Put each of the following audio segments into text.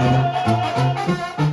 Música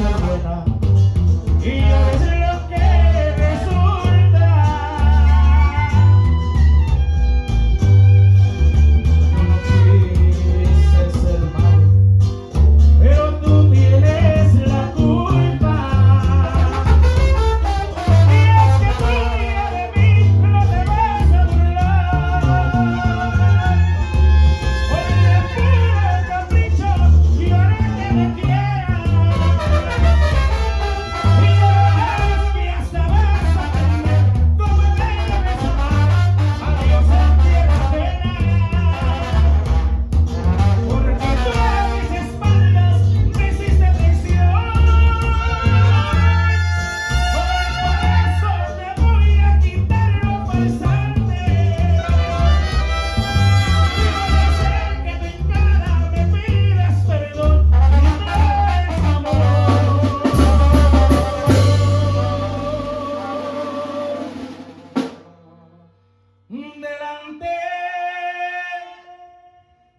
ser buena.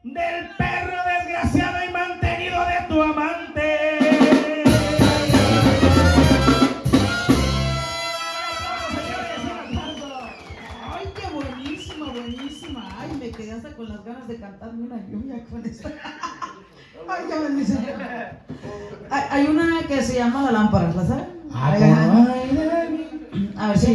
Del perro desgraciado y mantenido de tu amante. Ay, qué buenísima, buenísima. Ay, me quedé hasta con las ganas de cantarme una lluvia con esta. Ay, ya bendice. Hay, una que se llama La Lámpara, ¿la saben? Ah, Ay, ay, ay, A ver si